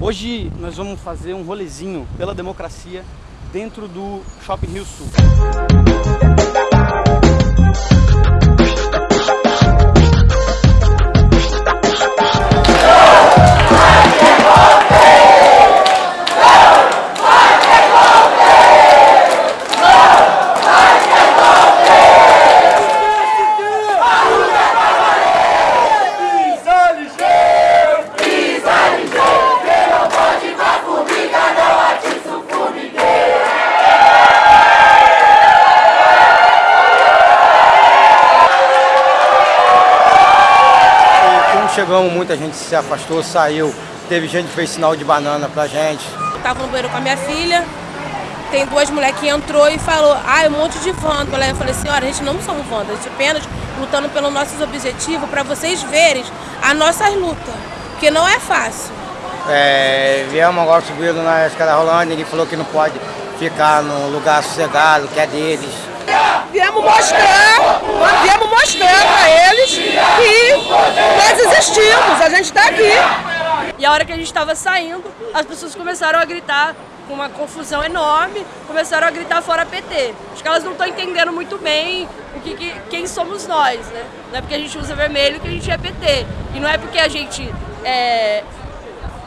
Hoje nós vamos fazer um rolezinho pela democracia dentro do Shopping Rio Sul. Chegamos, muita gente se afastou, saiu. Teve gente que fez sinal de banana pra gente. Eu tava no banheiro com a minha filha, tem duas mulheres que entrou e falou, ah, um monte de vândalo. Eu falei, senhora, a gente não somos vândalos, a gente apenas lutando pelos nossos objetivos para vocês verem as nossas lutas, que não é fácil. É, viemos agora subindo na escada rolando, ele falou que não pode ficar no lugar sossegado, que é deles. Viemos mostrar, viemos mostrar para eles que nós existimos, a gente está aqui. E a hora que a gente estava saindo, as pessoas começaram a gritar com uma confusão enorme, começaram a gritar fora PT. Acho que elas não estão entendendo muito bem o que, que, quem somos nós, né? Não é porque a gente usa vermelho que a gente é PT. E não é porque a gente é,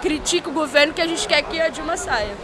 critica o governo que a gente quer que a Dilma saia.